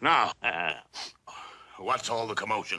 Now, uh, what's all the commotion?